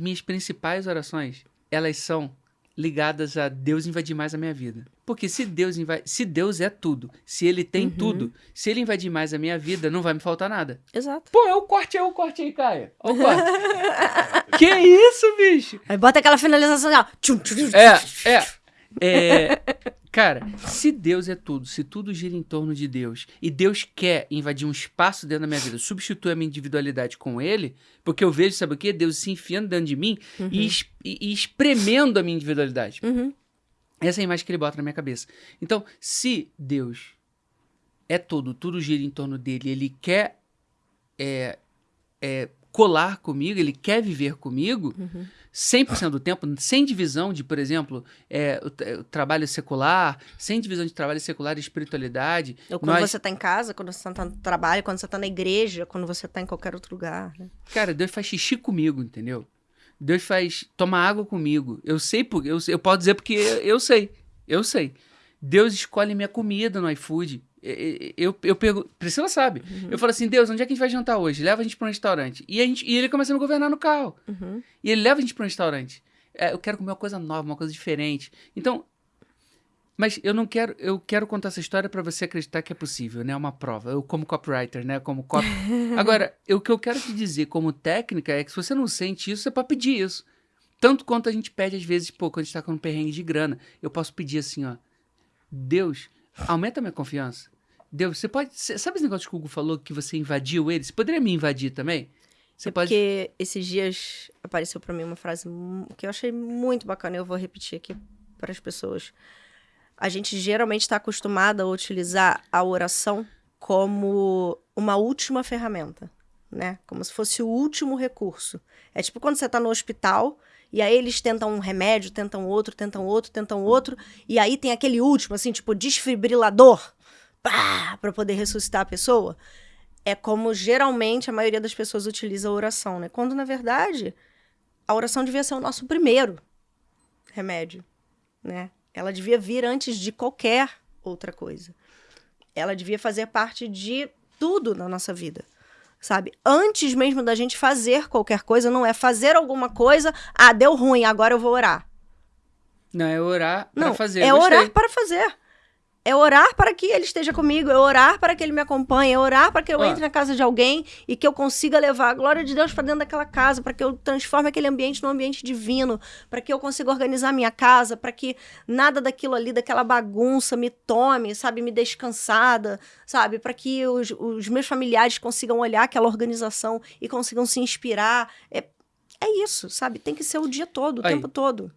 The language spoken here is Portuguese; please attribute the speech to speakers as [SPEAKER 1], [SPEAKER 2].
[SPEAKER 1] Minhas principais orações, elas são ligadas a Deus invadir mais a minha vida. Porque se Deus inva... se Deus é tudo, se ele tem
[SPEAKER 2] Uhum.
[SPEAKER 1] tudo, se ele invadir mais a minha vida, não vai me faltar nada.
[SPEAKER 2] Exato.
[SPEAKER 1] Pô, é o corte aí, o corte aí, Caia. Olha o corte. que isso, bicho?
[SPEAKER 2] Aí bota aquela finalização, ó.
[SPEAKER 1] É, é. É, cara, se Deus é tudo, se tudo gira em torno de Deus e Deus quer invadir um espaço dentro da minha vida, substituir a minha individualidade com Ele, porque eu vejo, sabe o quê? Deus se enfiando dentro de mim e, es- e- e espremendo a minha individualidade.
[SPEAKER 2] Uhum.
[SPEAKER 1] Essa é a imagem que ele bota na minha cabeça. Então, se Deus é tudo, tudo gira em torno dele, ele quer é, é, colar comigo, ele quer viver comigo,
[SPEAKER 2] Uhum.
[SPEAKER 1] 100% do tempo, sem divisão de, por exemplo, é, o, o trabalho secular, sem divisão de trabalho secular e espiritualidade.
[SPEAKER 2] Ou quando
[SPEAKER 1] Nós-
[SPEAKER 2] você tá em casa, quando você tá no trabalho, quando você tá na igreja, quando você tá em qualquer outro lugar. Né?
[SPEAKER 1] Cara, Deus faz xixi comigo, entendeu? Deus faz tomar água comigo. Eu sei porque eu, eu posso dizer porque eu sei. Eu sei. Deus escolhe minha comida no iFood. Eu, eu pergunto, Priscila sabe. Eu falo assim, Deus, onde é que a gente vai jantar hoje? Leva a gente para um restaurante. E, a gente, e ele começa a me governar no carro.
[SPEAKER 2] Uhum.
[SPEAKER 1] E ele leva a gente para um restaurante. É, eu quero comer uma coisa nova, uma coisa diferente. Então, mas eu não quero, eu quero contar essa história para você acreditar que é possível, né? É uma prova. Eu como copywriter, né? Como cop... Agora, o que eu quero te dizer como técnica é que se você não sente isso, você pode pedir isso. Tanto quanto a gente pede às vezes, pô, quando a gente tá com um perrengue de grana, eu posso pedir assim, ó. Deus, aumenta a minha confiança. Deus, você pode. sabe esse negócio que o Hugo falou que você invadiu ele? Você poderia me invadir também? Você
[SPEAKER 2] É
[SPEAKER 1] pode.
[SPEAKER 2] Porque esses dias apareceu pra mim uma frase que eu achei muito bacana e eu vou repetir aqui para as pessoas. A gente geralmente está acostumada a utilizar a oração como uma última ferramenta, né? Como se fosse o último recurso. É tipo quando você tá no hospital e aí eles tentam um remédio, tentam outro, tentam outro, tentam outro, e aí tem aquele último, assim, tipo desfibrilador, para poder ressuscitar a pessoa é como geralmente a maioria das pessoas utiliza a oração, né? Quando, na verdade, a oração devia ser o nosso primeiro remédio, né? Ela devia vir antes de qualquer outra coisa. Ela devia fazer parte de tudo na nossa vida, sabe? Antes mesmo da gente fazer qualquer coisa, não é fazer alguma coisa, ah, deu ruim, agora eu vou orar.
[SPEAKER 1] Não, é orar
[SPEAKER 2] Não,
[SPEAKER 1] fazer.
[SPEAKER 2] é orar para fazer. É orar para que ele esteja comigo, é orar para que ele me acompanhe, é orar para que eu
[SPEAKER 1] Ó.
[SPEAKER 2] entre na casa de alguém e que eu consiga levar a glória de Deus para dentro daquela casa, para que eu transforme aquele ambiente num ambiente divino, para que eu consiga organizar minha casa, para que nada daquilo ali, daquela bagunça me tome, sabe, me deixe cansada, sabe, para que os, os meus familiares consigam olhar aquela organização e consigam se inspirar. É, é isso, sabe? Tem que ser o dia todo, o
[SPEAKER 1] Aí.
[SPEAKER 2] tempo todo.